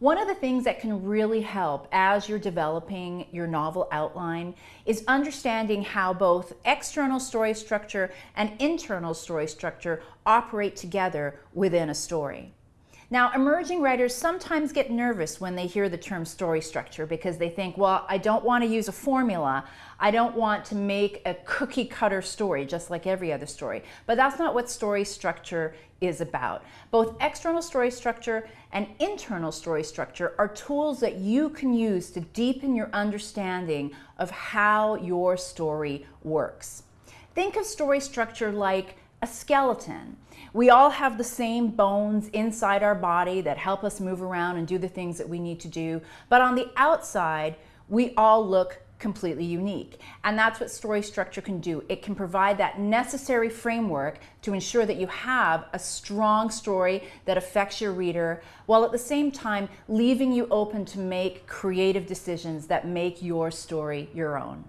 One of the things that can really help as you're developing your novel outline is understanding how both external story structure and internal story structure operate together within a story. Now, emerging writers sometimes get nervous when they hear the term story structure because they think, well, I don't want to use a formula. I don't want to make a cookie cutter story just like every other story. But that's not what story structure is about. Both external story structure and internal story structure are tools that you can use to deepen your understanding of how your story works. Think of story structure like a skeleton. We all have the same bones inside our body that help us move around and do the things that we need to do. But on the outside, we all look completely unique. And that's what story structure can do. It can provide that necessary framework to ensure that you have a strong story that affects your reader, while at the same time leaving you open to make creative decisions that make your story your own.